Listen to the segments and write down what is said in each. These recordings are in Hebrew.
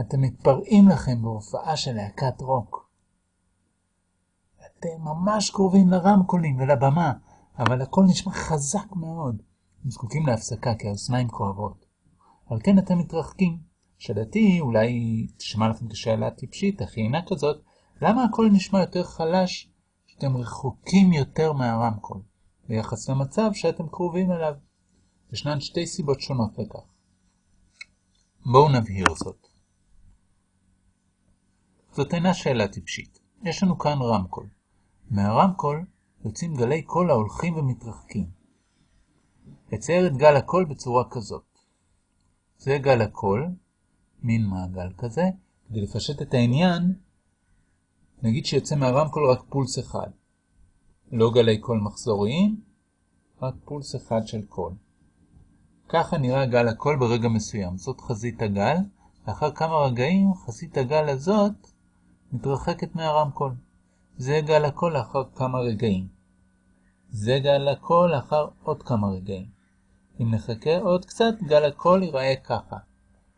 אתם מתפרעים לכם בהופעה של להקת רוק. אתם ממש קרובים לרמקולים ולבמה, אבל הכל נשמע חזק מאוד. הם זקוקים להפסקה כי האוזניים כואבות. על כן אתם מתרחקים. שאלתי אולי תשמע לכם כשאלה טיפשית, אך אינה כזאת, למה הכל נשמע יותר חלש שאתם רחוקים יותר מהרמקול, ביחס למצב שאתם קרובים אליו? ישנן שתי סיבות שונות לכך. בואו נבהיר זאת. זאת אינה שאלה טיפשית. יש לנו כאן רמקול. מהרמקול יוצאים גלי קול ההולכים ומתרחקים. אצייר את גל הקול בצורה כזאת. זה גל הקול, מין מעגל כזה. כדי לפשט את העניין, נגיד שיוצא מהרמקול רק פולס אחד. לא גלי קול מחזוריים, רק פולס אחד של קול. ככה נראה גל הקול ברגע מסוים. זאת חזית הגל, לאחר כמה רגעים חזית הגל הזאת מתרחקת מהרמקול. זה גל הקול לאחר כמה רגעים. זה גל הקול לאחר עוד כמה רגעים. אם נחכה עוד קצת, גל הקול ייראה ככה.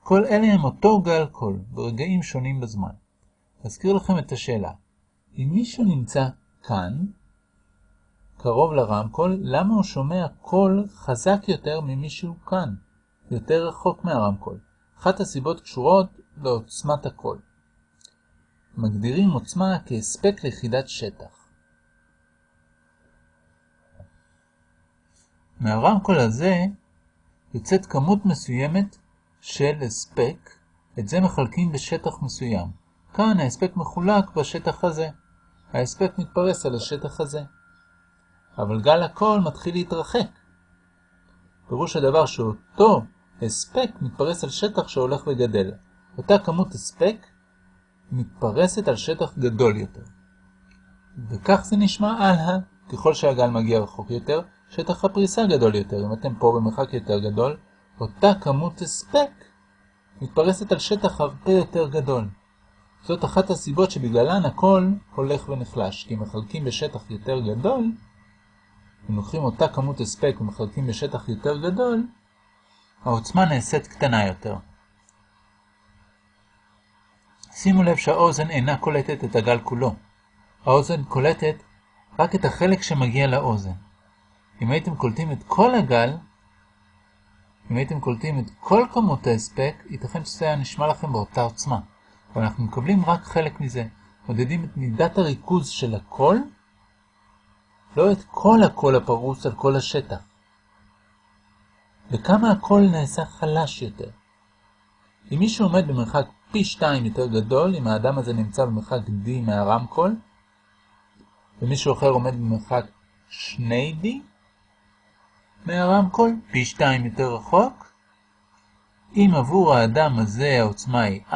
כל אלה הם אותו גל קול, ברגעים שונים בזמן. אזכיר לכם את השאלה. אם מישהו נמצא כאן, קרוב לרמקול, למה הוא שומע קול חזק יותר ממישהו כאן, יותר רחוק מהרמקול? אחת הסיבות קשורות לעוצמת הקול. מגדירים עוצמה כהספק ליחידת שטח. מהרמקול הזה יוצאת כמות מסוימת של הספק, את זה מחלקים בשטח מסוים. כאן ההספק מחולק בשטח הזה. ההספק מתפרס על השטח הזה. אבל גל הקול מתחיל להתרחק. פירוש הדבר שאותו הספק מתפרס על שטח שהולך וגדל. אותה כמות הספק מתפרסת על שטח גדול יותר. וכך זה נשמע הלאה. ככל שהגל מגיע רחוק יותר, שטח הפריסה גדול יותר. אם אתם פה במרחק יותר גדול, אותה כמות הספק מתפרסת על שטח הרבה יותר גדול. זאת אחת הסיבות שבגללן הכל הולך ונחלש, כי מחלקים בשטח יותר גדול, אם לוקחים אותה כמות הספק ומחלקים בשטח יותר גדול, העוצמה נעשית קטנה יותר. שימו לב שהאוזן אינה קולטת את הגל כולו. האוזן קולטת רק את החלק שמגיע לאוזן. אם הייתם קולטים את כל הגל, אם הייתם קולטים את כל כמות ההספק, ייתכן שזה היה נשמע לכם באותה עוצמה. אבל אנחנו מקבלים רק חלק מזה. מודדים את מידת הריכוז של הקול, לא את כל הקול הפרוס על כל השטח. וכמה הקול נעשה חלש יותר. אם מישהו עומד במרחק פי שתיים יותר גדול, אם האדם הזה נמצא במרחק D מהרמקול, ומישהו אחר עומד במרחק שני D מהרמקול, פי שתיים יותר רחוק, אם עבור האדם הזה העוצמה היא I,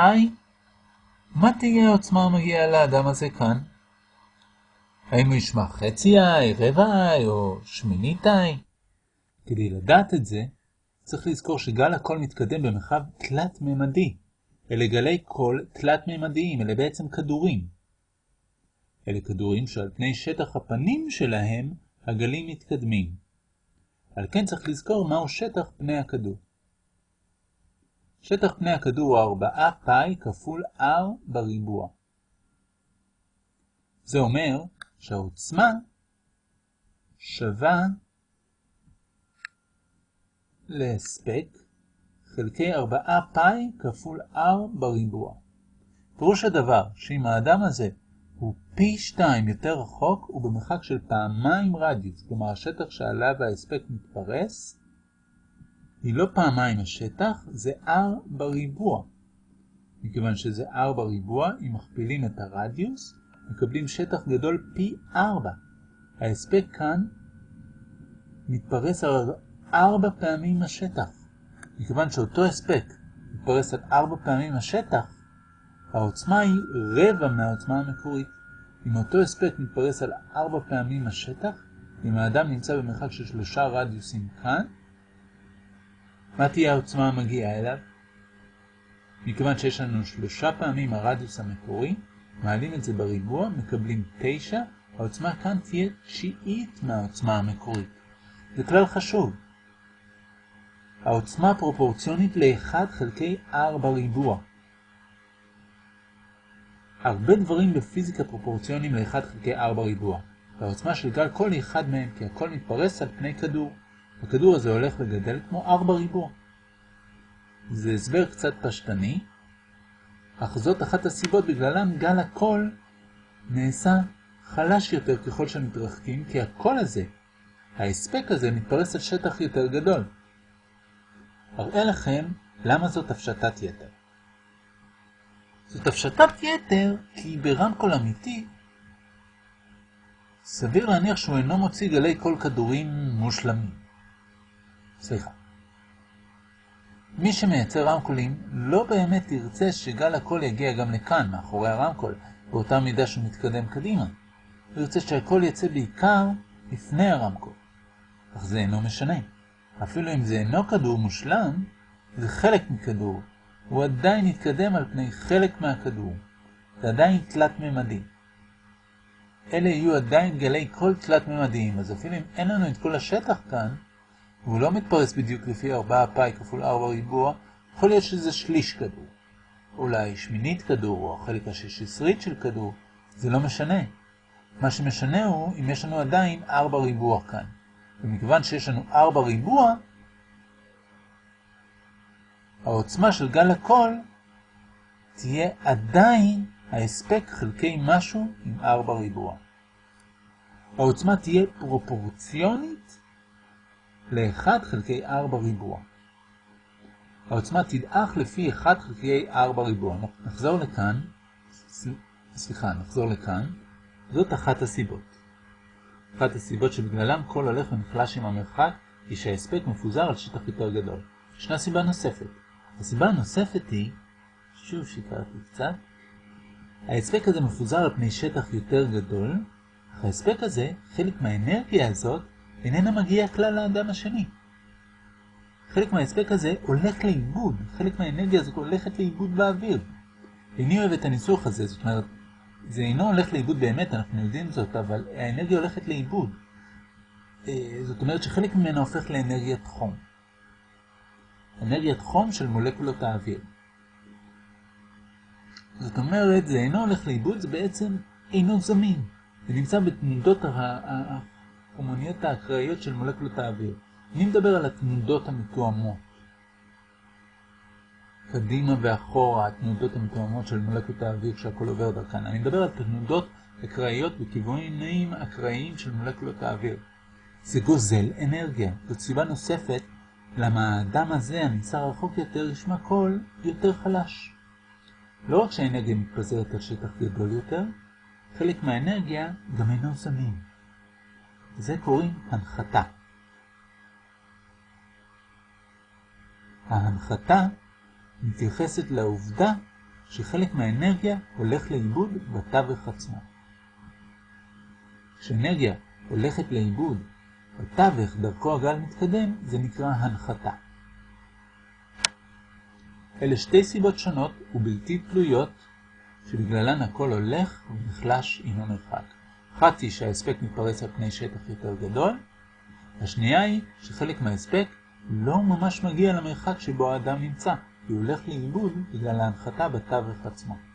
מה תהיה העוצמה המגיעה לאדם הזה כאן? האם הוא ישמע חצי I, רבע I או שמינית I? כדי לדעת את זה, צריך לזכור שגל הקול מתקדם במרחב תלת-ממדי. אלה גלי קול תלת-ממדיים, אלה בעצם כדורים. אלה כדורים שעל פני שטח הפנים שלהם הגלים מתקדמים. על כן צריך לזכור מהו שטח פני הכדור. שטח פני הכדור הוא 4 פאי כפול r בריבוע. זה אומר שהעוצמה שווה להספק חלקי 4 פאי כפול r בריבוע. פירוש הדבר שאם האדם הזה הוא פי 2 יותר רחוק, הוא במרחק של פעמיים רדיוס, כלומר השטח שעליו ההספק מתפרס, היא לא פעמיים השטח, זה r בריבוע. מכיוון שזה r בריבוע, אם מכפילים את הרדיוס, מקבלים שטח גדול פי 4. ההספק כאן מתפרס על 4 פעמים השטח. מכיוון שאותו הספק מתפרס על 4 פעמים השטח, העוצמה היא רבע מהעוצמה המקורית. אם אותו הספק מתפרס על 4 פעמים השטח, אם האדם נמצא במרחק של שלושה רדיוסים כאן, מה תהיה העוצמה המגיעה אליו? מכיוון שיש לנו שלושה פעמים הרדיוס המקורי, מעלים את זה בריבוע, מקבלים 9, העוצמה כאן תהיה תשיעית מהעוצמה המקורית. זה כלל חשוב. העוצמה פרופורציונית ל-1 חלקי r בריבוע. הרבה דברים בפיזיקה פרופורציוניים ל-1 חלקי 4 ריבוע, והעוצמה של גל היא אחד מהם, כי הכל מתפרס על פני כדור. הכדור הזה הולך וגדל כמו 4 ריבוע. זה הסבר קצת פשטני, אך זאת אחת הסיבות בגללן גל הקול נעשה חלש יותר ככל שמתרחקים, כי הקול הזה, ההספק הזה, מתפרס על שטח יותר גדול. אראה לכם למה זאת הפשטת יתר. זאת הפשטת יתר כי ברמקול אמיתי סביר להניח שהוא אינו מוציא גלי קול כדורים מושלמים. סליחה. מי שמייצר רמקולים לא באמת ירצה שגל הקול יגיע גם לכאן, מאחורי הרמקול, באותה מידה שהוא מתקדם קדימה. הוא ירצה שהקול יצא בעיקר לפני הרמקול. אך זה אינו משנה. אפילו אם זה אינו כדור מושלם, זה חלק מכדור. הוא עדיין יתקדם על פני חלק מהכדור. זה עדיין תלת-ממדי. אלה יהיו עדיין גלי קול תלת-ממדיים, אז אפילו אם אין לנו את כל השטח כאן, והוא לא מתפרס בדיוק לפי 4 פאי כפול 4 ריבוע, יכול להיות שזה שליש כדור. אולי שמינית כדור, או החלק השישיסרית של כדור, זה לא משנה. מה שמשנה הוא אם יש לנו עדיין 4 ריבוע כאן. ומכיוון שיש לנו 4 ריבוע, העוצמה של גל הקול תהיה עדיין ההספק חלקי משהו עם 4 ריבוע. העוצמה תהיה פרופורציונית ל-1 חלקי 4 ריבוע. העוצמה תדעך לפי 1 חלקי 4 ריבוע. נחזור לכאן, סליחה, נחזור לכאן. זאת אחת הסיבות. אחת הסיבות שבגללם כל הולך ונחלש עם המרחק היא שההספק מפוזר על שטח יותר גדול. ישנה סיבה נוספת. הסיבה הנוספת היא, שוב שיקרתי קצת, ההספק הזה מפוזר על פני שטח יותר גדול, אך ההספק הזה, חלק מהאנרגיה הזאת, איננה מגיעה כלל לאדם השני. חלק מההספק הזה הולך לאיבוד, חלק מהאנרגיה הזאת הולכת לאיבוד באוויר. איני אוהב את הניסוח הזה, זאת אומרת, זה אינו הולך לאיבוד באמת, אנחנו יודעים זאת, אבל האנרגיה הולכת לאיבוד. אה, זאת אומרת שחלק ממנה הופך לאנרגיית חום. אנרגיית חום של מולקולות האוויר. זאת אומרת, זה אינו הולך לאיבוד, זה בעצם אינו זמין. זה נמצא בתנודות ההומוניות האקראיות של מולקולות האוויר. אני מדבר על התנודות המתואמות. קדימה ואחורה, התנודות המתואמות של מולקולות האוויר כשהכל עובר דרכן. אני מדבר על תנודות אקראיות בכיוונים אקראיים של מולקולות האוויר. זה גוזל אנרגיה. זאת סיבה נוספת למה האדם הזה, הנמצא רחוק יותר, ישמע קול יותר חלש. לא רק שהאנרגיה מתפזרת על שטח גדול יותר, חלק מהאנרגיה גם אינו זמין. לזה קוראים הנחתה. ההנחתה מתייחסת לעובדה שחלק מהאנרגיה הולך לאיבוד בתווך עצמו. כשאנרגיה הולכת לאיבוד בתווך דרכו הגל מתקדם, זה נקרא הנחתה. אלה שתי סיבות שונות ובלתי תלויות שבגללן הכל הולך ונחלש עם המרחק. אחת היא שההספק מתפרס על פני שטח יותר גדול, השנייה היא שחלק מההספק לא ממש מגיע למרחק שבו האדם נמצא, כי הוא הולך לאיבוד בגלל ההנחתה בתווך עצמו.